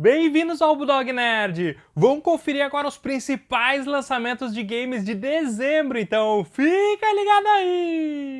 Bem-vindos ao Bulldog Nerd! Vamos conferir agora os principais lançamentos de games de dezembro, então fica ligado aí!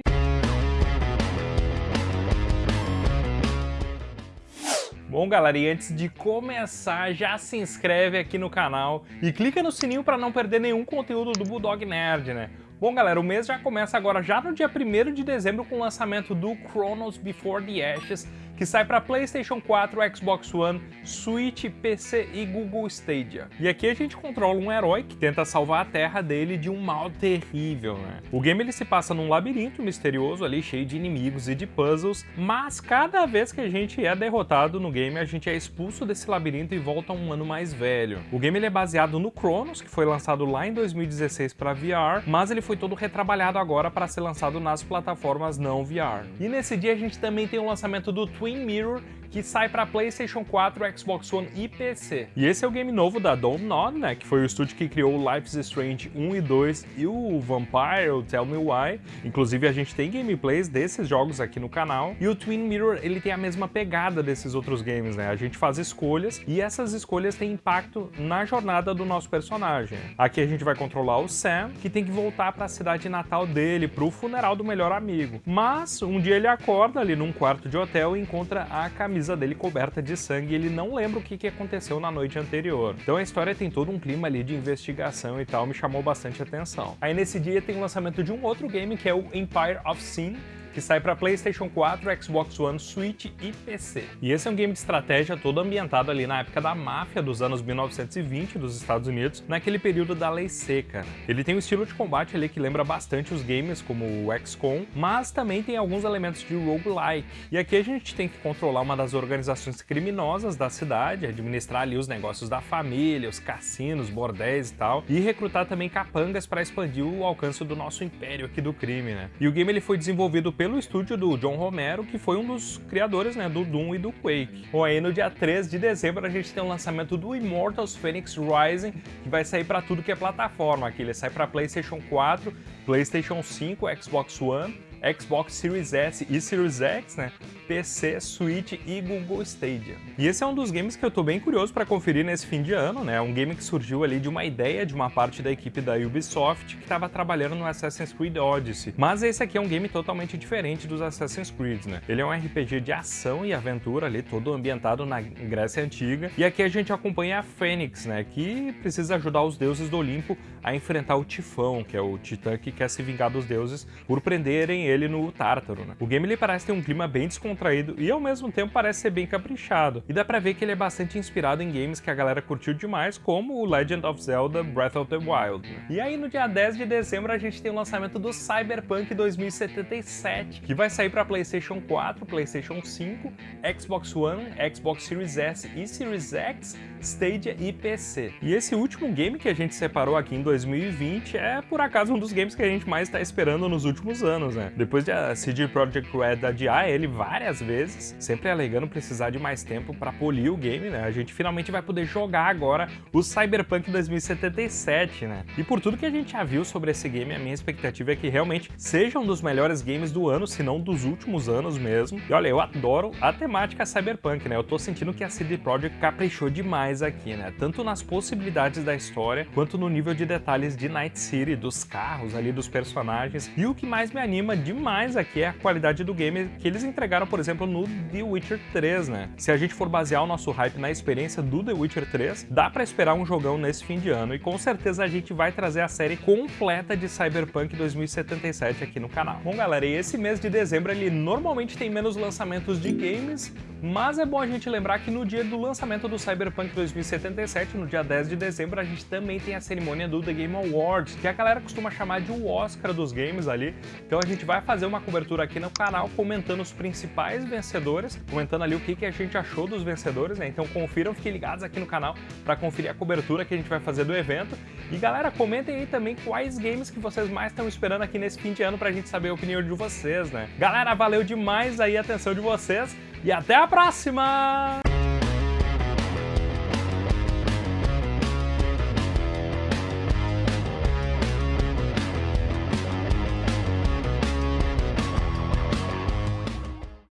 Bom galera, e antes de começar, já se inscreve aqui no canal e clica no sininho para não perder nenhum conteúdo do Bulldog Nerd, né? Bom galera, o mês já começa agora já no dia 1 de dezembro com o lançamento do Chronos Before the Ashes, que sai para PlayStation 4, Xbox One, Switch, PC e Google Stadia. E aqui a gente controla um herói que tenta salvar a Terra dele de um mal terrível, né? O game ele se passa num labirinto misterioso ali, cheio de inimigos e de puzzles, mas cada vez que a gente é derrotado no game, a gente é expulso desse labirinto e volta um ano mais velho. O game ele é baseado no Chronos, que foi lançado lá em 2016 para VR, mas ele foi todo retrabalhado agora para ser lançado nas plataformas não VR. E nesse dia a gente também tem o lançamento do Twin Twin Mirror que sai para PlayStation 4, Xbox One e PC. E esse é o game novo da Dontnod, né, que foi o estúdio que criou Life is Strange 1 e 2 e o Vampire, o Tell Me Why. Inclusive a gente tem gameplays desses jogos aqui no canal. E o Twin Mirror, ele tem a mesma pegada desses outros games, né? A gente faz escolhas e essas escolhas têm impacto na jornada do nosso personagem. Aqui a gente vai controlar o Sam, que tem que voltar para a cidade natal dele, para o funeral do melhor amigo. Mas um dia ele acorda ali num quarto de hotel e encontra a camisa camisa dele coberta de sangue e ele não lembra o que, que aconteceu na noite anterior. Então a história tem todo um clima ali de investigação e tal, me chamou bastante atenção. Aí nesse dia tem o lançamento de um outro game que é o Empire of Sin, que sai para PlayStation 4, Xbox One, Switch e PC. E esse é um game de estratégia todo ambientado ali na época da máfia dos anos 1920 dos Estados Unidos, naquele período da lei seca. Ele tem um estilo de combate ali que lembra bastante os games como o XCOM, mas também tem alguns elementos de roguelike. E aqui a gente tem que controlar uma das organizações criminosas da cidade, administrar ali os negócios da família, os cassinos, bordéis e tal, e recrutar também capangas para expandir o alcance do nosso império aqui do crime, né? E o game ele foi desenvolvido pelo pelo estúdio do John Romero, que foi um dos criadores né, do Doom e do Quake. Bom, aí no dia 3 de dezembro a gente tem o lançamento do Immortals Phoenix Rising, que vai sair para tudo que é plataforma. Aqui ele sai para PlayStation 4, PlayStation 5, Xbox One, Xbox Series S e Series X, né? PC, Switch e Google Stadia. E esse é um dos games que eu tô bem curioso para conferir nesse fim de ano, né? Um game que surgiu ali de uma ideia de uma parte da equipe da Ubisoft que estava trabalhando no Assassin's Creed Odyssey. Mas esse aqui é um game totalmente diferente dos Assassin's Creed, né? Ele é um RPG de ação e aventura ali, todo ambientado na Grécia Antiga. E aqui a gente acompanha a Fênix, né? Que precisa ajudar os deuses do Olimpo a enfrentar o Tifão, que é o titã que quer se vingar dos deuses por prenderem ele no Tártaro, né? O game ele parece ter um clima bem descontraído e ao mesmo tempo parece ser bem caprichado. E dá pra ver que ele é bastante inspirado em games que a galera curtiu demais, como o Legend of Zelda Breath of the Wild. Né? E aí no dia 10 de dezembro a gente tem o lançamento do Cyberpunk 2077, que vai sair para PlayStation 4, PlayStation 5, Xbox One, Xbox Series S e Series X, Stadia e PC. E esse último game que a gente separou aqui em 2020 é por acaso um dos games que a gente mais está esperando nos últimos anos, né? Depois de a CD Projekt Red adiar ele várias vezes, sempre alegando precisar de mais tempo para polir o game, né? A gente finalmente vai poder jogar agora o Cyberpunk 2077, né? E por tudo que a gente já viu sobre esse game, a minha expectativa é que realmente seja um dos melhores games do ano, se não dos últimos anos mesmo. E olha, eu adoro a temática Cyberpunk, né? Eu tô sentindo que a CD Projekt caprichou demais aqui, né? Tanto nas possibilidades da história, quanto no nível de detalhes de Night City, dos carros ali, dos personagens. E o que mais me anima demais aqui é a qualidade do game que eles entregaram, por exemplo, no The Witcher 3, né? Se a gente for basear o nosso hype na experiência do The Witcher 3, dá pra esperar um jogão nesse fim de ano e com certeza a gente vai trazer a série completa de Cyberpunk 2077 aqui no canal. Bom, galera, e esse mês de dezembro ele normalmente tem menos lançamentos de games, mas é bom a gente lembrar que no dia do lançamento do Cyberpunk 2077, no dia 10 de dezembro, a gente também tem a cerimônia do The Game Awards, que a galera costuma chamar de o Oscar dos games ali. Então a gente vai fazer uma cobertura aqui no canal comentando os principais vencedores, comentando ali o que, que a gente achou dos vencedores, né? Então confiram, fiquem ligados aqui no canal para conferir a cobertura que a gente vai fazer do evento. E galera, comentem aí também quais games que vocês mais estão esperando aqui nesse fim de ano pra gente saber a opinião de vocês, né? Galera, valeu demais aí a atenção de vocês e até a próxima!